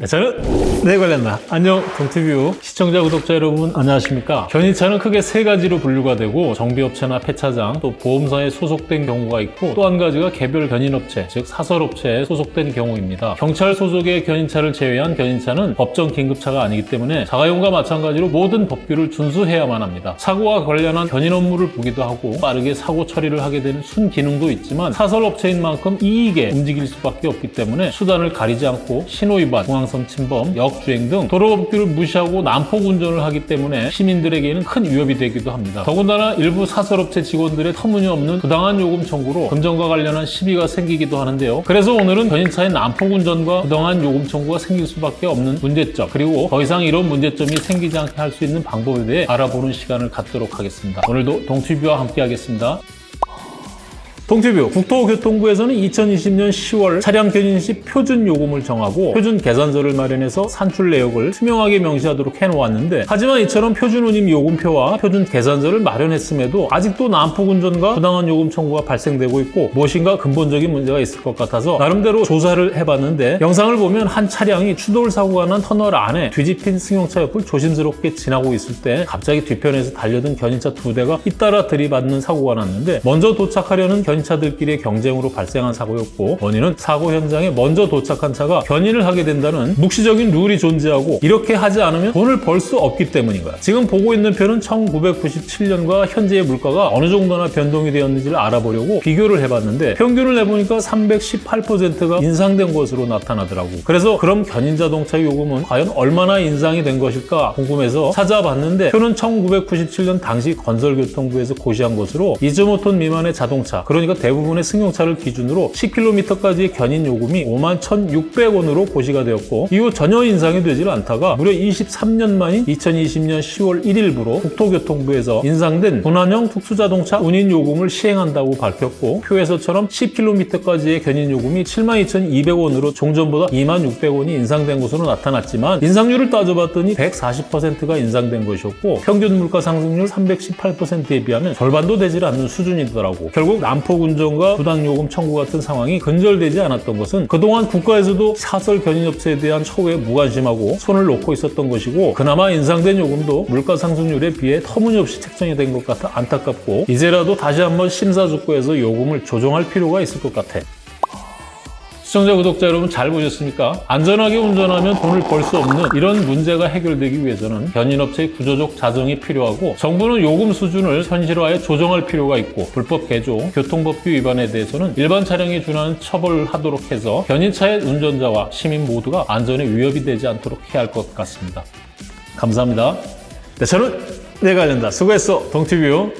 네, 저는 네 관련다. 안녕 동티뷰 시청자 구독자 여러분 안녕하십니까? 견인차는 크게 세 가지로 분류가 되고 정비업체나 폐차장 또 보험사에 소속된 경우가 있고 또 한 가지가 개별 견인업체 즉 사설업체에 소속된 경우입니다. 경찰 소속의 견인차를 제외한 견인차는 법정 긴급차가 아니기 때문에 자가용과 마찬가지로 모든 법규를 준수해야만 합니다. 사고와 관련한 견인 업무를 보기도 하고 빠르게 사고 처리를 하게 되는 순기능도 있지만 사설업체인 만큼 이익에 움직일 수밖에 없기 때문에 수단을 가리지 않고 신호위반, 중 앙선 침범, 역주행 등 도로법규를 무시하고 난폭 운전을 하기 때문에 시민들에게는 큰 위협이 되기도 합니다. 더군다나 일부 사설업체 직원들의 터무니없는 부당한 요금 청구로 금전과 관련한 시비가 생기기도 하는데요. 그래서 오늘은 견인차의 난폭 운전과 부당한 요금 청구가 생길 수밖에 없는 문제점 그리고 더 이상 이런 문제점이 생기지 않게 할 수 있는 방법에 대해 알아보는 시간을 갖도록 하겠습니다. 오늘도 동튜브와 함께 하겠습니다. 동티뷰 국토교통부에서는 2020년 10월 차량 견인 시 표준 요금을 정하고 표준 계산서를 마련해서 산출 내역을 투명하게 명시하도록 해놓았는데 하지만 이처럼 표준 운임 요금표와 표준 계산서를 마련했음에도 아직도 난폭 운전과 부당한 요금 청구가 발생되고 있고 무엇인가 근본적인 문제가 있을 것 같아서 나름대로 조사를 해봤는데 영상을 보면 한 차량이 추돌 사고가 난 터널 안에 뒤집힌 승용차 옆을 조심스럽게 지나고 있을 때 갑자기 뒤편에서 달려든 견인차 두 대가 잇따라 들이받는 사고가 났는데 먼저 도착하려는 견인 차들끼리의 경쟁으로 발생한 사고였고 원인은 사고 현장에 먼저 도착한 차가 견인을 하게 된다는 묵시적인 룰이 존재하고 이렇게 하지 않으면 돈을 벌 수 없기 때문인 거야. 지금 보고 있는 표는 1997년과 현재의 물가가 어느 정도나 변동이 되었는지를 알아보려고 비교를 해봤는데 평균을 내보니까 318%가 인상된 것으로 나타나더라고. 그래서 그럼 견인 자동차 요금은 과연 얼마나 인상이 된 것일까 궁금해서 찾아봤는데 표는 1997년 당시 건설교통부에서 고시한 것으로 2.5톤 미만의 자동차 그러니까 대부분의 승용차를 기준으로 10km까지의 견인 요금이 51,600원으로 고시가 되었고 이후 전혀 인상이 되질 않다가 무려 23년 만인 2020년 10월 1일부로 국토교통부에서 인상된 분할형 특수자동차 운임 요금을 시행한다고 밝혔고 표에서처럼 10km까지의 견인 요금이 72,200원으로 종전보다 26,600원이 인상된 것으로 나타났지만 인상률을 따져봤더니 140%가 인상된 것이었고 평균 물가 상승률 318%에 비하면 절반도 되질 않는 수준이더라고. 결국 난폭 운전과 부당요금 청구 같은 상황이 근절되지 않았던 것은 그동안 국가에서도 사설 견인업체에 대한 처우에 무관심하고 손을 놓고 있었던 것이고 그나마 인상된 요금도 물가 상승률에 비해 터무니없이 책정이 된 것 같아 안타깝고 이제라도 다시 한번 심사숙고해서 요금을 조정할 필요가 있을 것 같아. 시청자, 구독자 여러분 잘 보셨습니까? 안전하게 운전하면 돈을 벌 수 없는 이런 문제가 해결되기 위해서는 견인업체의 구조적 자정이 필요하고 정부는 요금 수준을 현실화해 조정할 필요가 있고 불법 개조, 교통법규 위반에 대해서는 일반 차량에 준하는 처벌을 하도록 해서 견인차의 운전자와 시민 모두가 안전에 위협이 되지 않도록 해야 할 것 같습니다. 감사합니다. 네, 저는 내가 알린다. 수고했어, 동티뷰.